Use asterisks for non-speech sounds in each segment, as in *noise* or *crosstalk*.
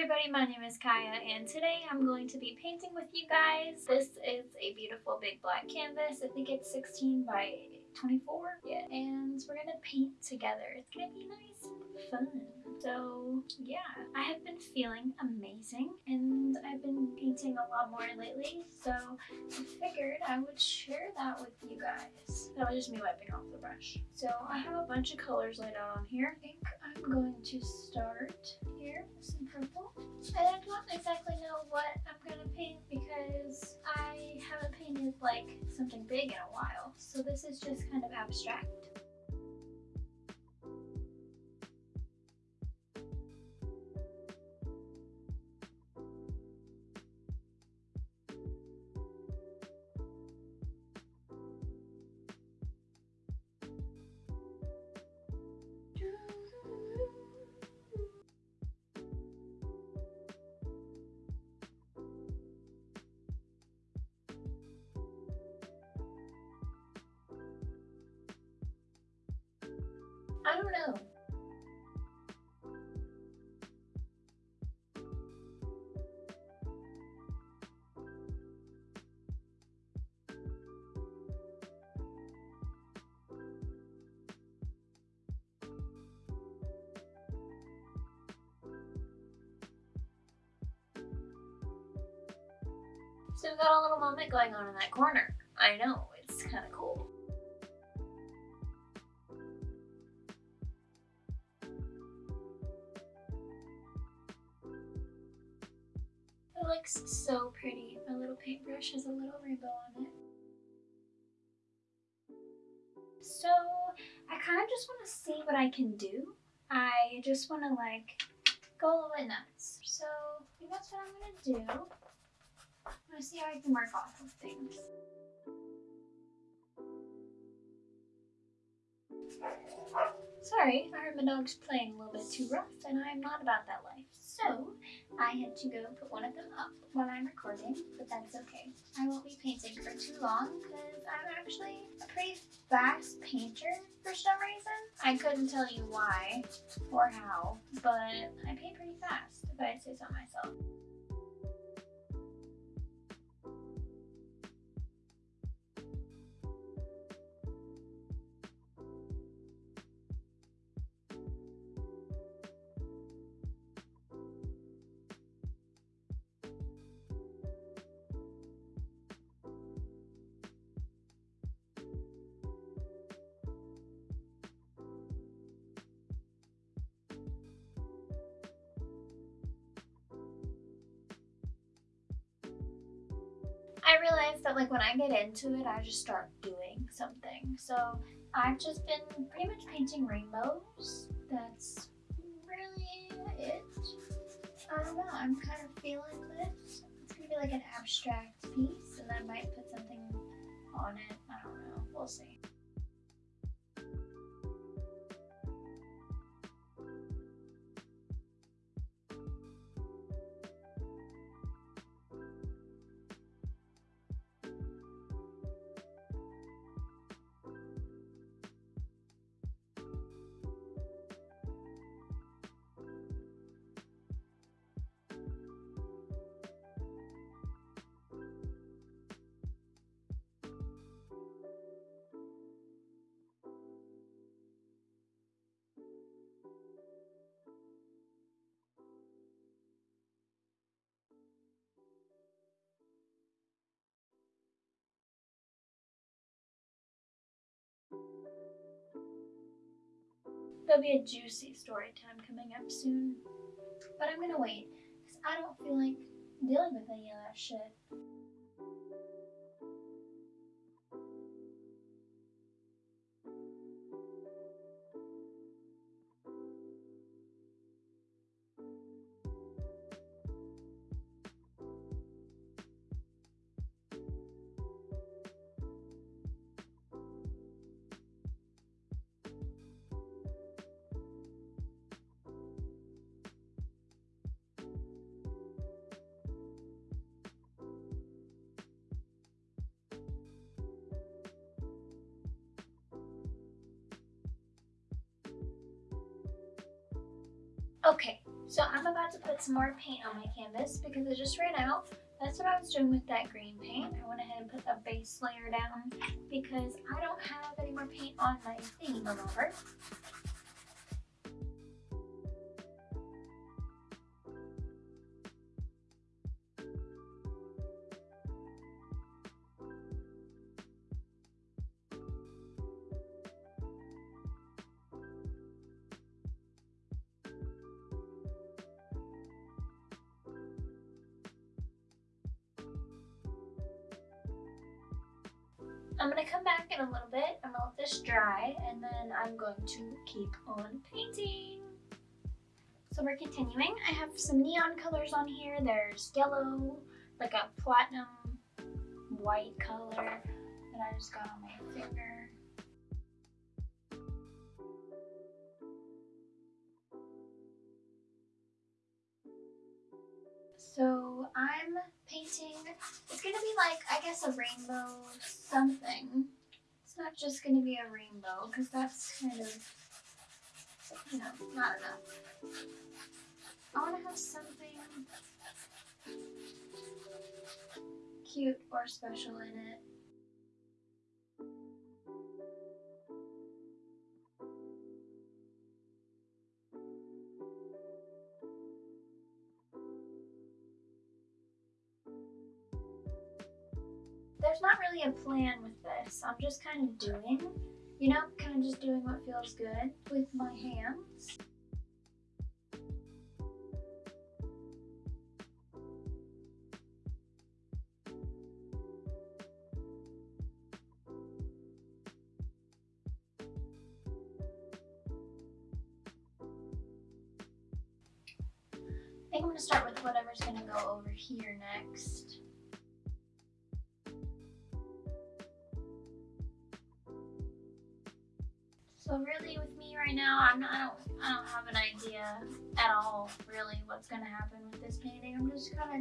everybody, my name is Kaya and today I'm going to be painting with you guys. This is a beautiful big black canvas. I think it's 16 by 24. Yeah, and we're gonna paint together. It's gonna be nice and fun. So yeah, I have been feeling amazing and I've been painting a lot more lately. So I figured I would share that with you guys. That was just me wiping off the brush. So I have a bunch of colors laid out on here. I think I'm going to start here with some purple. I don't exactly know what I'm gonna paint because I haven't painted like something big in a while. So this is just kind of abstract. Don't know. So we've got a little moment going on in that corner. I know, what I can do. I just want to like go a little bit nuts. So that's what I'm going to do. I'm going to see how I can work off of things. Sorry, I heard my dog's playing a little bit too rough and I'm not about that life. So I had to go put one of them up while I'm recording, but that's okay. I won't be painting for too long because I'm actually a pretty fast painter for some reason. I couldn't tell you why or how, but I paint pretty fast if I say so myself. Like when I get into it, I just start doing something. So I've just been pretty much painting rainbows. That's really it. I don't know, I'm kind of feeling this. It's gonna be like an abstract piece and I might put something on it. I don't know, we'll see. There'll be a juicy story time coming up soon. But I'm gonna wait, because I don't feel like dealing with any of that shit. Okay, So I'm about to put some more paint on my canvas because it just ran out. That's what I was doing with that green paint. I went ahead and put a base layer down because I don't have any more paint on my thingy remover. I'm gonna come back in a little bit. I'm gonna let this dry and then I'm going to keep on painting. So we're continuing. I have some neon colors on here. There's yellow, like a platinum white color that I just got on my finger. Like, I guess a rainbow something. It's not just gonna be a rainbow, because that's kind of, you know, not enough. I wanna have something cute or special in it. There's not really a plan with this. I'm just kind of doing, you know, kind of just doing what feels good with my hands.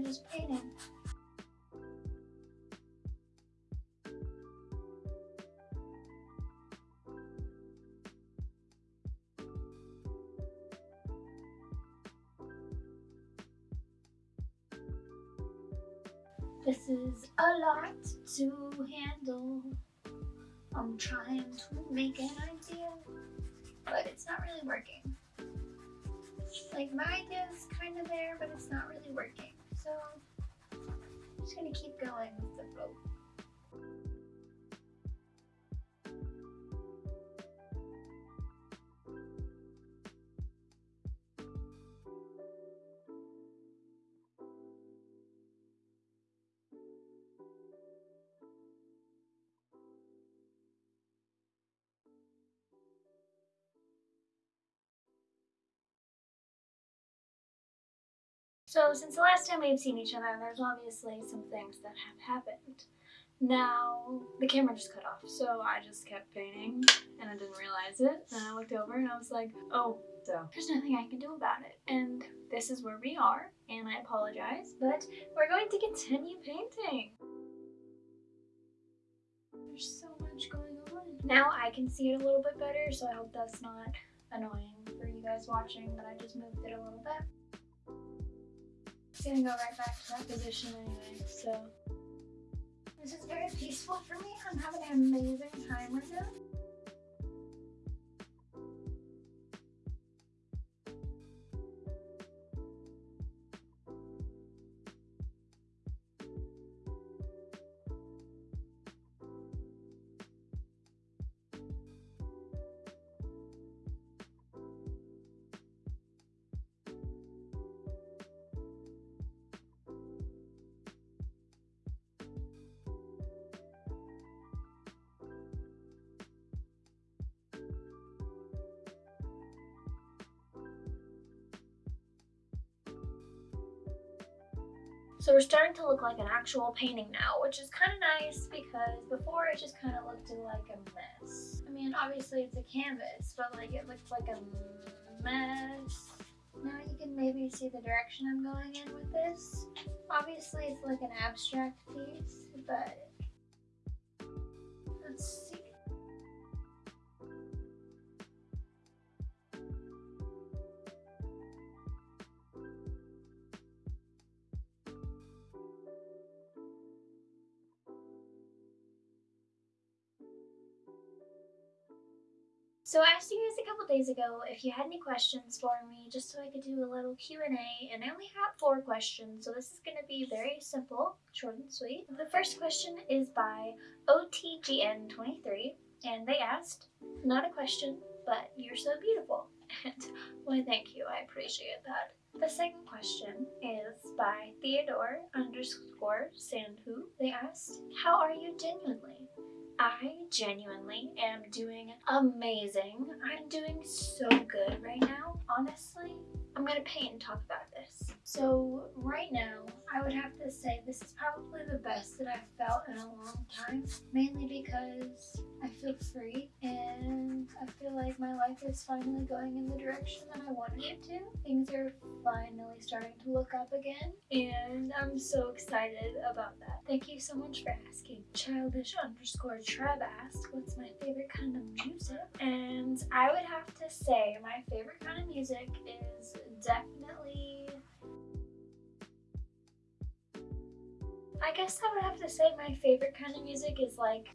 Just painting. This is a lot to handle. I'm trying to make an idea, but it's not really working. Like my idea is kind of there, but it's not really working. So I'm just gonna keep going with the flow. So since the last time we've seen each other, there's obviously some things that have happened. Now, the camera just cut off, so I just kept painting, and I didn't realize it. And I looked over and I was like, oh, so there's nothing I can do about it. And this is where we are, and I apologize, but we're going to continue painting. There's so much going on. Now I can see it a little bit better, so I hope that's not annoying for you guys watching, but I just moved it a little bit. Gonna go right back to that position anyway, so. This is very peaceful for me. I'm having an amazing time right now. Starting to look like an actual painting now, which is kind of nice because before it just kind of looked like a mess. I mean, obviously it's a canvas, but like it looked like a mess. Now you can maybe see the direction I'm going in with this. Obviously it's like an abstract piece, but let's see. So I asked you guys a couple days ago if you had any questions for me, just so I could do a little Q&A, and I only have four questions, so this is going to be very simple, short and sweet. The first question is by OTGN23, and they asked, not a question, but you're so beautiful. *laughs* And why thank you, I appreciate that. The second question is by Theodore underscore Sandhu. They asked, how are you genuinely? I genuinely am doing amazing. I'm doing so good right now, honestly. I'm gonna paint and talk about this. So right now, I would have to say this is probably the best that I've felt in a long time, mainly because I feel free and I feel like my life is finally going in the direction that I wanted it to. Things are finally starting to look up again and I'm so excited about that. Thank you so much for asking. Childish underscore Trev asked, what's my favorite kind of music? And I would have to say my favorite kind of music is definitely I guess I would have to say my favorite kind of music is like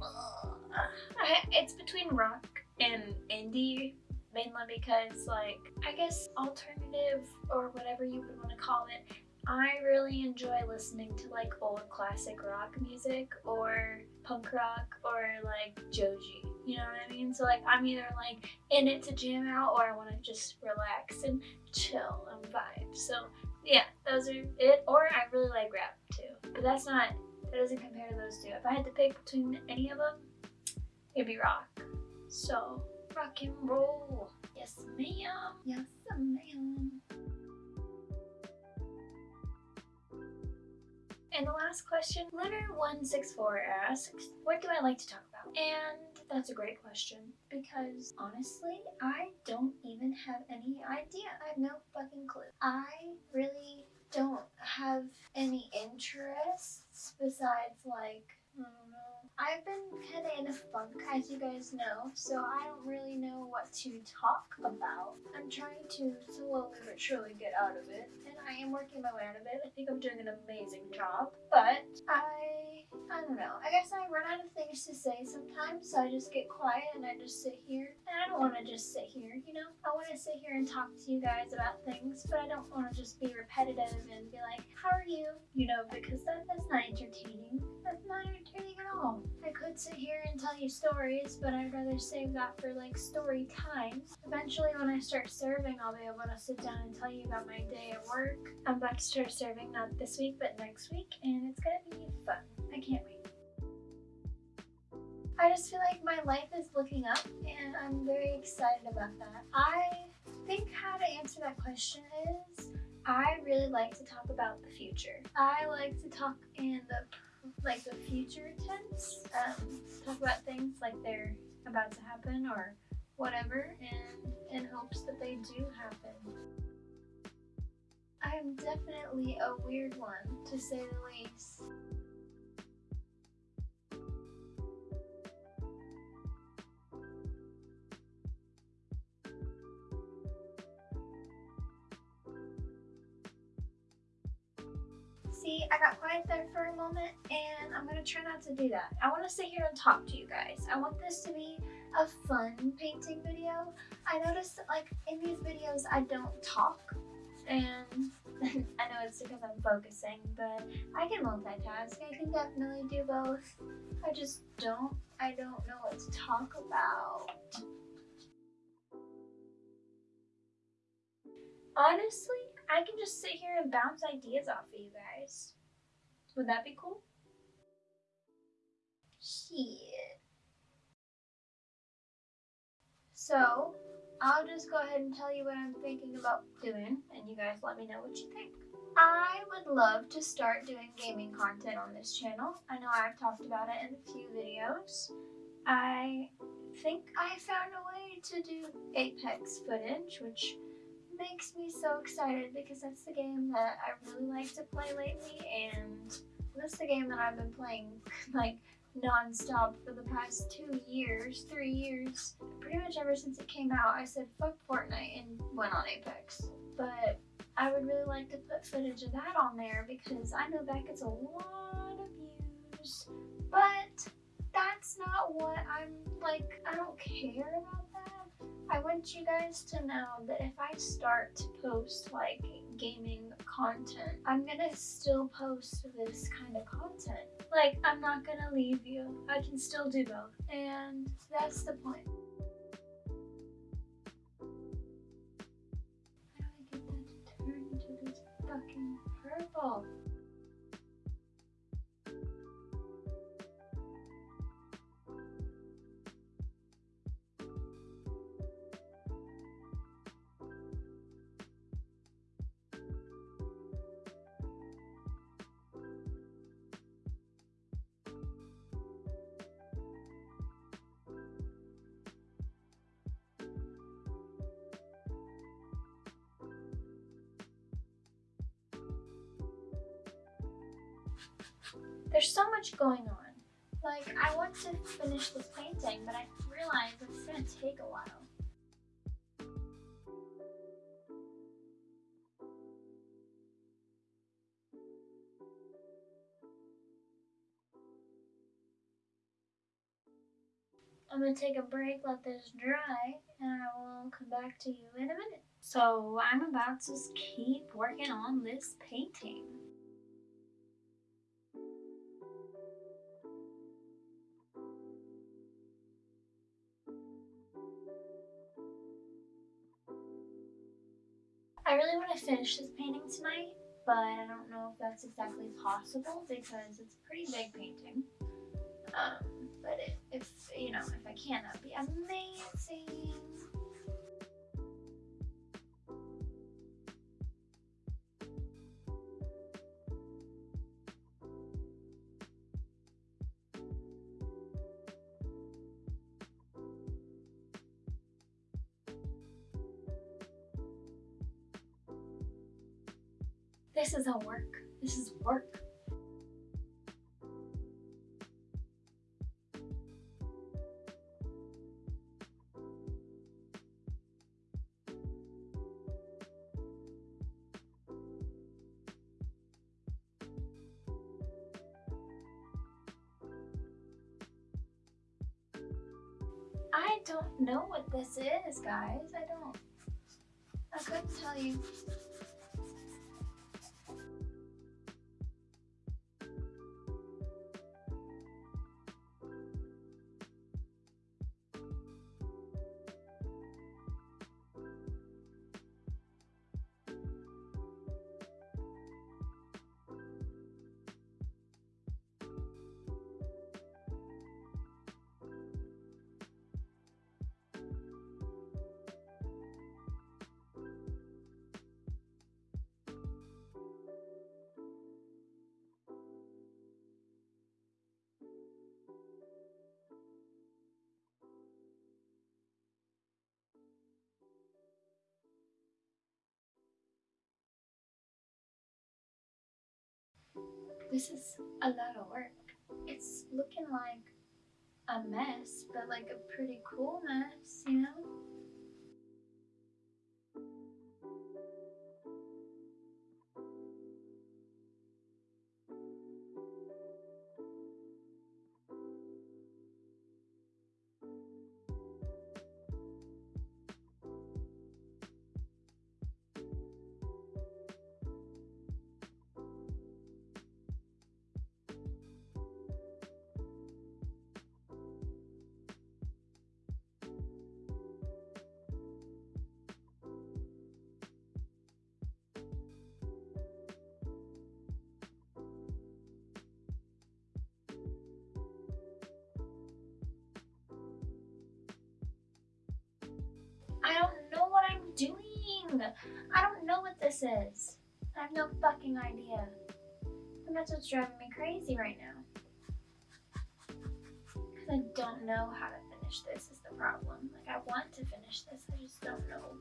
I, it's between rock and indie mainly because like I guess alternative or whatever you would want to call it I really enjoy listening to like old classic rock music or punk rock or like Joji. You know what I mean? So like I'm either like in it to jam out or I want to just relax and chill and vibe. So yeah, those are it. Or I really like rap too. But that's not, that doesn't compare to those two. If I had to pick between any of them, it'd be rock. So rock and roll. Yes ma'am. Yes ma'am. And the last question, Leonard164 asks, what do I like to talk about? And that's a great question because honestly, I don't even have any idea. I have no fucking clue. I really don't have any interests besides like, know, I've been kind of in a funk, as you guys know, so I don't really know what to talk about. I'm trying to slowly but surely get out of it, and I am working my way out of it. I think I'm doing an amazing job, but I, I don't know. I guess I run out of things to say sometimes, so I just get quiet and I just sit here. And I don't want to just sit here, you know? I want to sit here and talk to you guys about things, but I don't want to just be repetitive and be like, how are you? You know, because that, that's not entertaining. That's not entertaining at all. I could sit here and tell you stories, but I'd rather save that for like story times. Eventually when I start serving, I'll be able to sit down and tell you about my day at work. I'm about to start serving not this week, but next week, and it's gonna be fun. I can't wait. I just feel like my life is looking up and I'm very excited about that. I think how to answer that question is I really like to talk about the future. I like to talk in the like the future tense, um, talk about things like they're about to happen or whatever and in hopes that they do happen. I'm definitely a weird one, to say the least. See, I got quiet there for a moment and I'm gonna try not to do that. I wanna sit here and talk to you guys. I want this to be a fun painting video. I noticed that like in these videos I don't talk and *laughs* I know it's because I'm focusing, but I can multitask. I can definitely do both. I just don't, I don't know what to talk about. Honestly, I can just sit here and bounce ideas off of you guys. Would that be cool? Shit. So, I'll just go ahead and tell you what I'm thinking about doing, and you guys let me know what you think. I would love to start doing gaming content on this channel. I know I've talked about it in a few videos. I think I found a way to do Apex footage, which makes me so excited because that's the game that I really like to play lately and that's the game that I've been playing *laughs* like non-stop for the past two years, three years. Pretty much ever since it came out, I said fuck Fortnite and went on Apex. But I would really like to put footage of that on there because I know that gets a lot of views. But that's not what I'm like, I don't care about that. I want you guys to know that if I start to post like gaming content, I'm gonna still post this kind of content. Like, I'm not gonna leave you. I can still do both. And that's the point. How do I get that to turn into this fucking purple? Going on. Like, I want to finish this painting, but I realize it's gonna take a while. I'm gonna take a break, let this dry, and I will come back to you in a minute. So I'm about to keep working on this painting. Finish this painting tonight, but I don't know if that's exactly possible because it's a pretty big painting. Um, but it, if, you know, if I can, that'd be amazing. Is work. This is work. I don't know what this is, guys. I don't. I couldn't tell you. This is a lot of work. It's looking like a mess, but like a pretty cool mess, you know? This is. I have no fucking idea. And that's what's driving me crazy right now. Because I don't know how to finish this is the problem. Like I want to finish this, I just don't know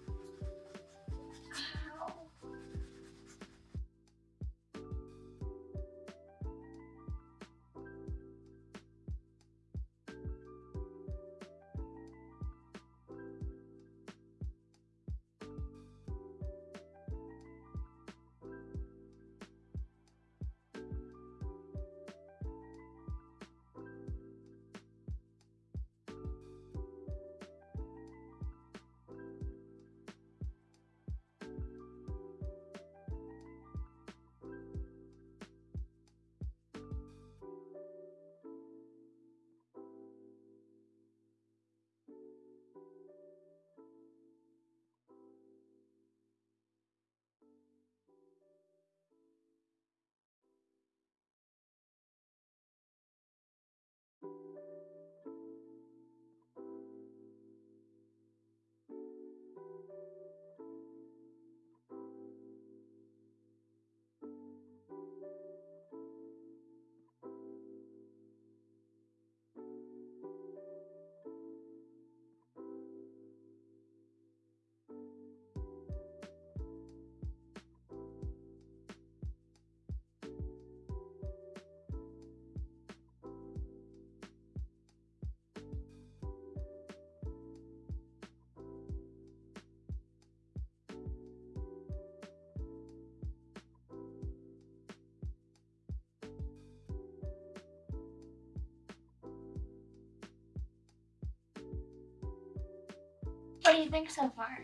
What do you think so far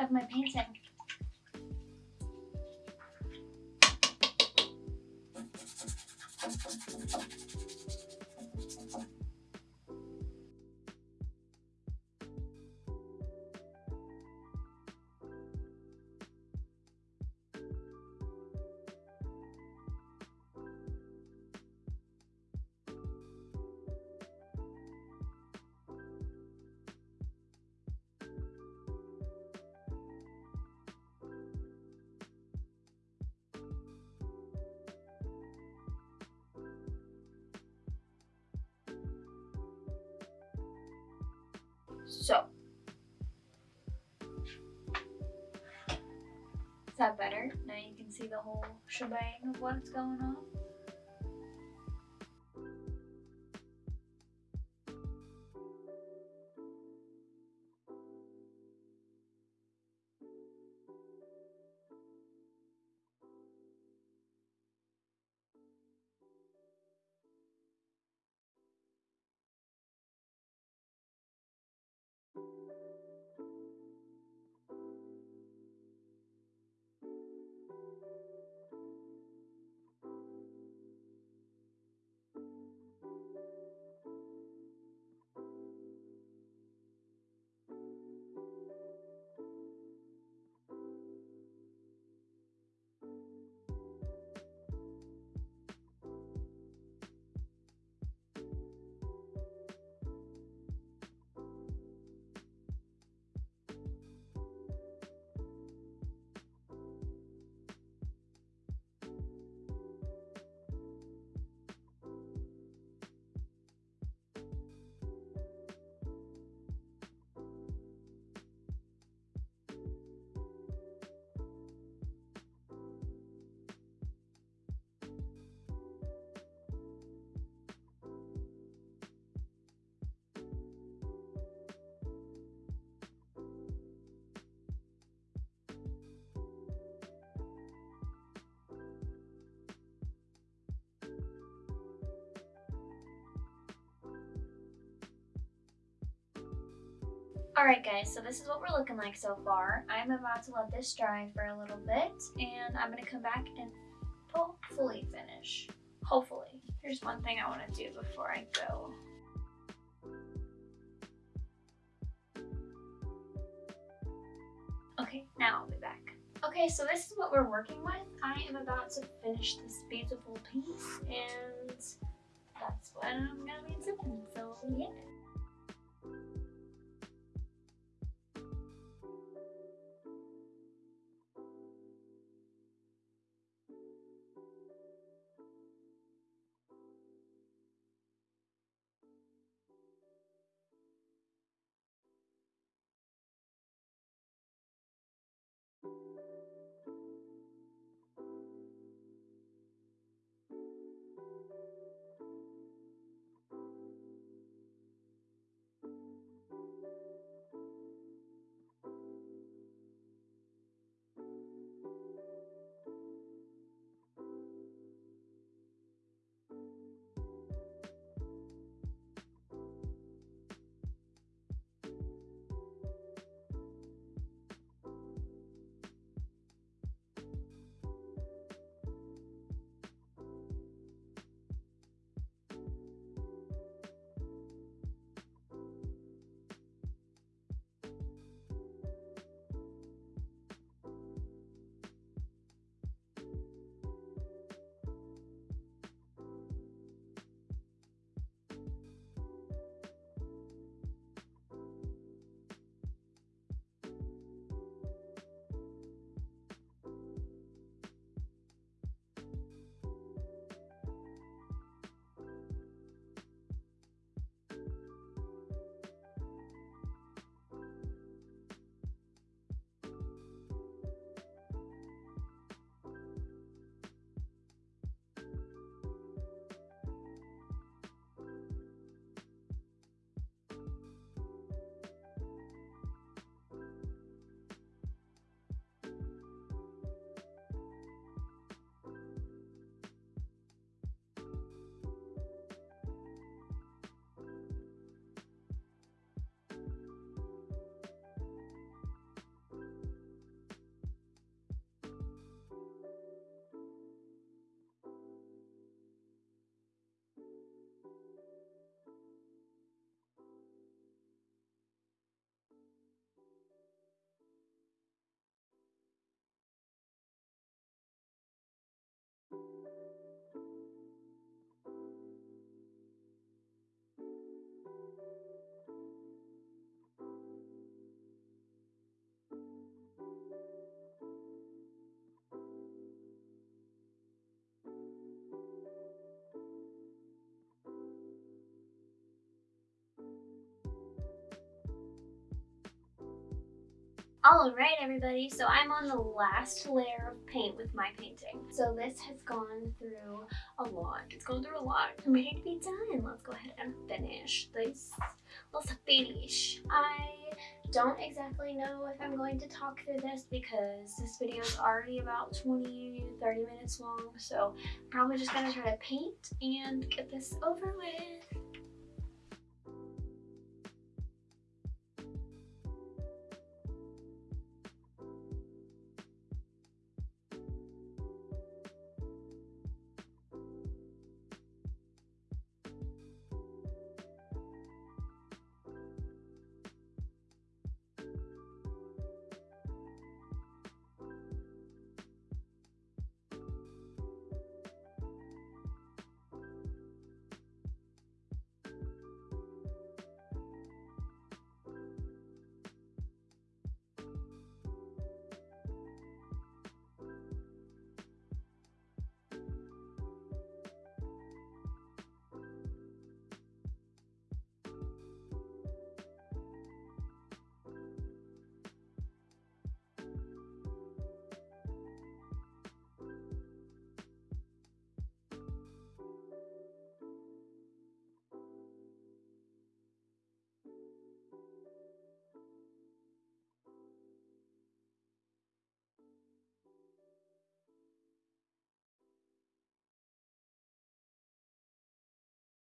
of my painting? So. Is that better? Now you can see the whole shebang of what's going on. Alright guys, so this is what we're looking like so far. I'm about to let this dry for a little bit and I'm going to come back and hopefully finish. Hopefully. Here's one thing I want to do before I go. Okay, now I'll be back. Okay, so this is what we're working with. I am about to finish this beautiful piece and that's what I'm gonna be doing, so yeah. Alright everybody, so I'm on the last layer of paint with my painting. So this has gone through a lot. It's gone through a lot. I'm ready to be done. Let's go ahead and finish this. Let's finish. I don't exactly know if I'm going to talk through this because this video is already about 20, 30 minutes long. So I'm probably just gonna try to paint and get this over with.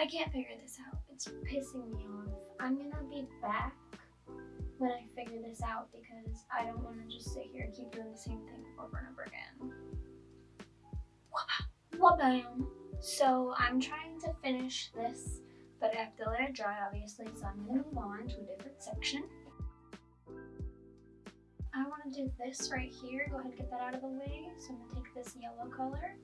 I can't figure this out. It's pissing me off. I'm gonna be back when I figure this out because I don't want to just sit here and keep doing the same thing over and over again. Wabam! So I'm trying to finish this, but I have to let it dry obviously, so I'm gonna move on to a different section. I want to do this right here. Go ahead and get that out of the way. So I'm gonna take this yellow color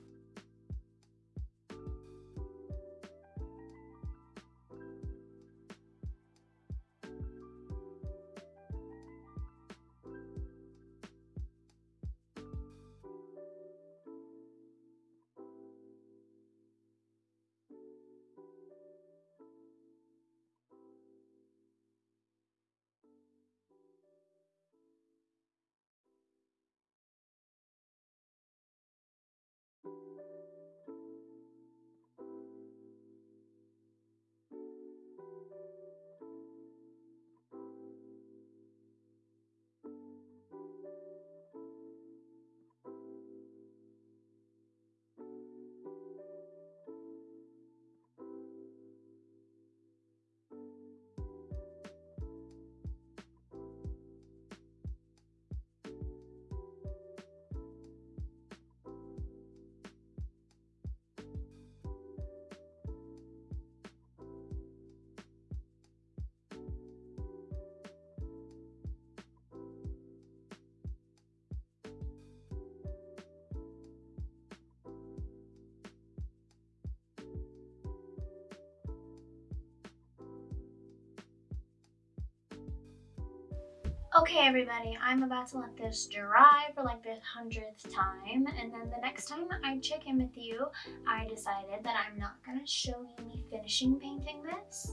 Okay everybody, I'm about to let this dry for like the hundredth time and then the next time I check in with you, I decided that I'm not to show you me finishing painting this.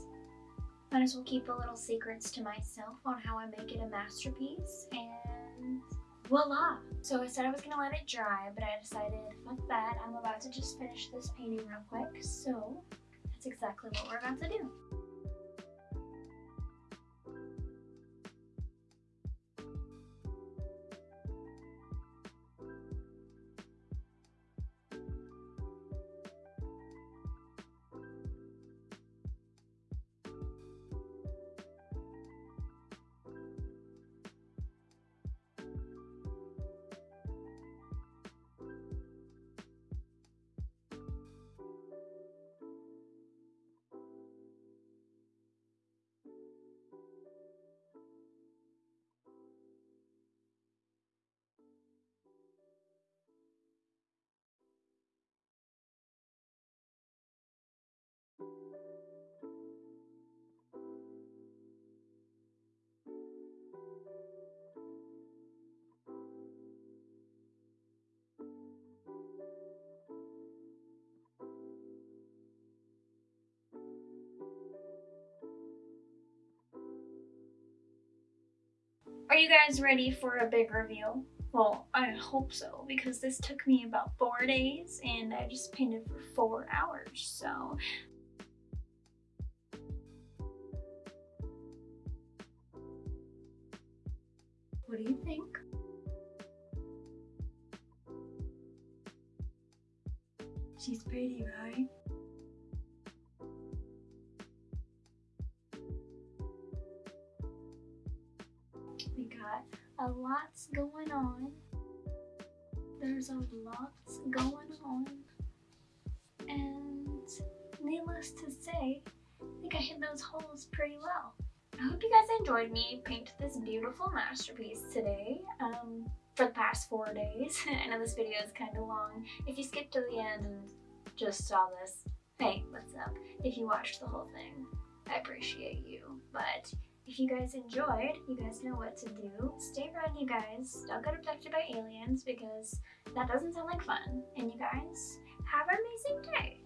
Might as well keep the little secrets to myself on how I make it a masterpiece and voila! So I said I was gonna let it dry, but I decided, fuck that, I'm about to just finish this painting real quick, so that's exactly what we're about to do. Are you guys ready for a big reveal? Well, I hope so, because this took me about four days and I just painted for four hours, so... What do you think? She's pretty, right? Going on. There's a lot going on. And needless to say, I think I hit those holes pretty well. I hope you guys enjoyed me paint this beautiful masterpiece today. Um, for the past four days. *laughs* I know this video is kind of long. If you skipped to the end and just saw this, hey, what's up? If you watched the whole thing, I appreciate you. But if you guys enjoyed, you guys know what to do. Stay around, you guys. Don't get abducted by aliens because that doesn't sound like fun. And you guys, have an amazing day.